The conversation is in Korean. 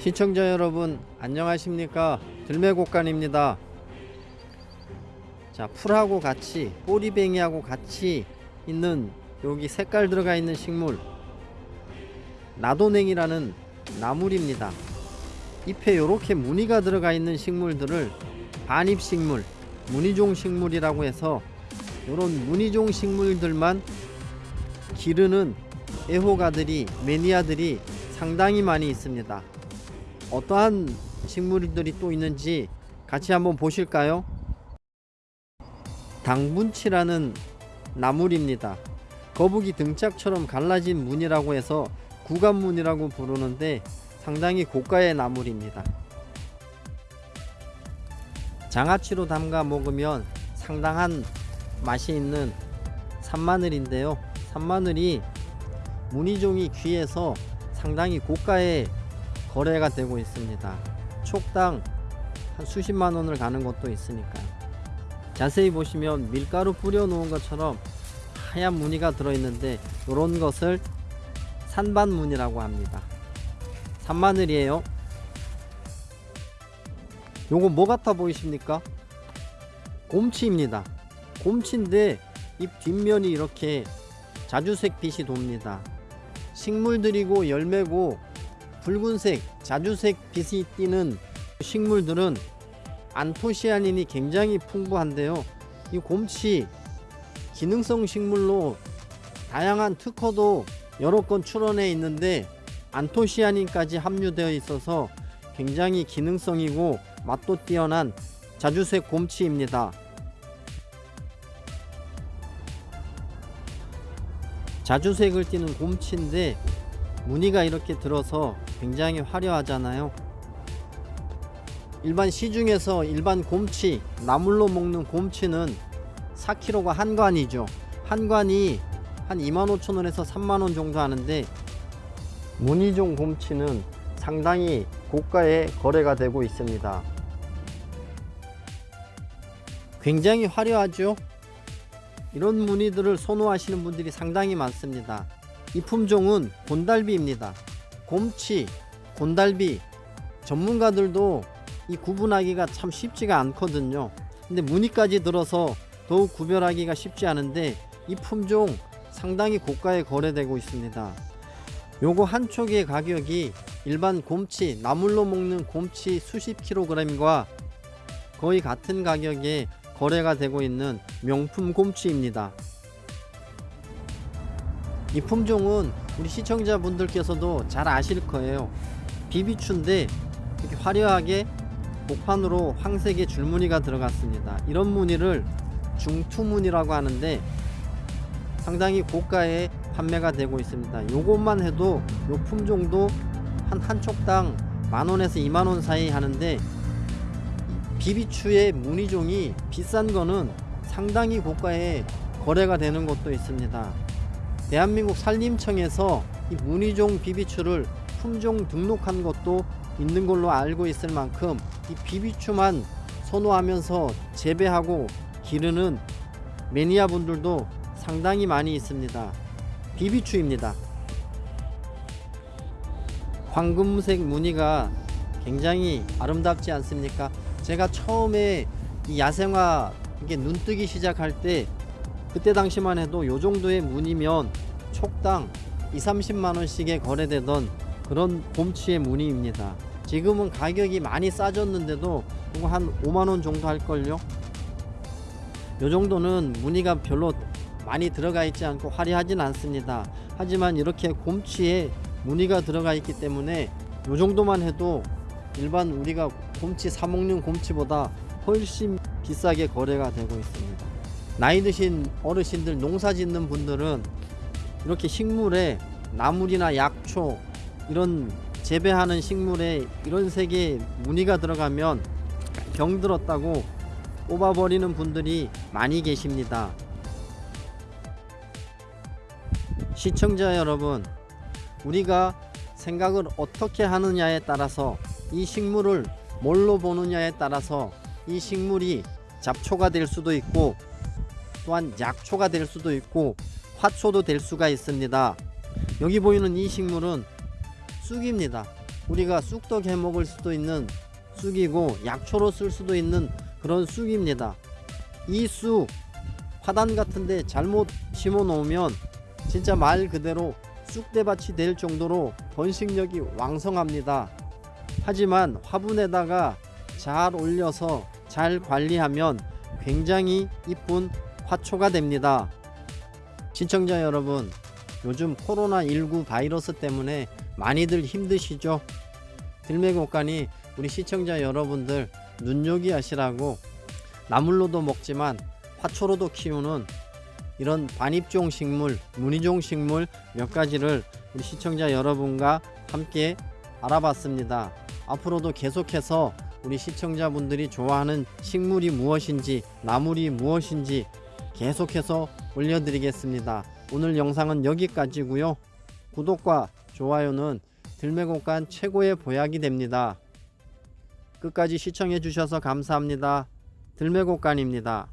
시청자 여러분 안녕하십니까? 들매곡간입니다. 자 풀하고 같이 꼬리뱅이하고 같이 있는 여기 색깔 들어가 있는 식물. 나도냉이라는 나물입니다. 잎에 이렇게 무늬가 들어가 있는 식물들을 반입식물 무늬종 식물이라고 해서 이런 무늬종 식물들만 기르는 애호가들이 매니아들이 상당히 많이 있습니다 어떠한 식물들이 또 있는지 같이 한번 보실까요? 당분치라는 나물입니다. 거북이 등짝처럼 갈라진 무늬라고 해서 구간무늬라고 부르는데 상당히 고가의 나물입니다. 장아찌로 담가 먹으면 상당한 맛이 있는 산마늘인데요. 산마늘이 무늬종이 귀해서 상당히 고가의 거래가 되고 있습니다. 촉당 한 수십만 원을 가는 것도 있으니까요. 자세히 보시면 밀가루 뿌려 놓은 것처럼 하얀 무늬가 들어있는데 이런 것을 산반무늬라고 합니다. 산마늘이에요. 요거 뭐 같아 보이십니까? 곰치입니다. 곰치인데 잎 뒷면이 이렇게 자주색 빛이 돕니다. 식물들이고 열매고 붉은색, 자주색 빛이 띠는 식물들은 안토시아닌이 굉장히 풍부한데요. 이 곰치 기능성 식물로 다양한 특허도 여러 건 출원해 있는데 안토시아닌까지 함유되어 있어서 굉장히 기능성이고 맛도 뛰어난 자주색 곰치입니다. 자주색을 띠는 곰치인데 무늬가 이렇게 들어서 굉장히 화려하잖아요. 일반 시중에서 일반 곰치 나물로 먹는 곰치는 4kg가 한 관이죠. 한 관이 한 25,000원에서 3만원 정도 하는데 무늬종 곰치는 상당히 고가에 거래가 되고 있습니다. 굉장히 화려하죠? 이런 무늬들을 선호하시는 분들이 상당히 많습니다 이 품종은 곤달비입니다. 곰치, 곤달비 전문가들도 이 구분하기가 참 쉽지가 않거든요. 근데 무늬까지 들어서 더욱 구별하기가 쉽지 않은데 이 품종 상당히 고가에 거래되고 있습니다. 요거 한 촉의 가격이 일반 곰치, 나물로 먹는 곰치 수십 킬로그램과 거의 같은 가격에 거래가 되고 있는 명품 곰치입니다. 이 품종은 우리 시청자분들께서도 잘 아실 거예요. 비비추인데 이렇게 화려하게 복판으로 황색의 줄무늬가 들어갔습니다. 이런 무늬를 중투무늬라고 하는데 상당히 고가에 판매가 되고 있습니다. 요것만 해도 요 품종도 한 한 촉당 만원에서 2만원 사이 하는데 비비추의 무늬종이 비싼 거는 상당히 고가에 거래가 되는 것도 있습니다 대한민국 산림청에서 이 무늬종 비비추를 품종 등록한 것도 있는 걸로 알고 있을 만큼 이 비비추만 선호하면서 재배하고 기르는 매니아 분들도 상당히 많이 있습니다. 비비추입니다. 황금색 무늬가 굉장히 아름답지 않습니까? 제가 처음에 이 야생화 이게 눈 뜨기 시작할 때 그때 당시만 해도 요 정도의 무늬면 촉당 2, 30만원씩에 거래되던 그런 봄치의 무늬입니다. 지금은 가격이 많이 싸졌는데도 한 5만원 정도 할걸요? 요 정도는 무늬가 별로 많이 들어가 있지 않고 화려하진 않습니다. 하지만 이렇게 곰치에 무늬가 들어가 있기 때문에 요 정도만 해도 일반 우리가 곰치 사먹는 곰치보다 훨씬 비싸게 거래가 되고 있습니다 나이 드신 어르신들 농사 짓는 분들은 이렇게 식물에 나물이나 약초 이런 재배하는 식물에 이런 색의 무늬가 들어가면 병들었다고 뽑아버리는 분들이 많이 계십니다. 시청자 여러분 우리가 생각을 어떻게 하느냐에 따라서 이 식물을 뭘로 보느냐에 따라서 이 식물이 잡초가 될 수도 있고 또한 약초가 될 수도 있고 화초도 될 수가 있습니다 여기 보이는 이 식물은 쑥입니다 우리가 쑥떡 해 먹을 수도 있는 쑥이고 약초로 쓸 수도 있는 그런 쑥입니다. 이 쑥 화단 같은데 잘못 심어 놓으면 진짜 말 그대로 쑥대밭이 될 정도로 번식력이 왕성합니다. 하지만 화분에다가 잘 올려서 잘 관리하면 굉장히 이쁜 화초가 됩니다. 시청자 여러분, 요즘 코로나19 바이러스 때문에 많이들 힘드시죠? 들매곡간이 우리 시청자 여러분들 눈요기 하시라고 나물로도 먹지만 화초로도 키우는 이런 반입종 식물, 무늬종 식물 몇 가지를 우리 시청자 여러분과 함께 알아봤습니다. 앞으로도 계속해서 우리 시청자분들이 좋아하는 식물이 무엇인지, 나물이 무엇인지 계속해서 올려드리겠습니다. 오늘 영상은 여기까지고요. 구독과 좋아요는 들매곡간 최고의 보약이 됩니다. 끝까지 시청해 주셔서 감사합니다. 들매곡간입니다.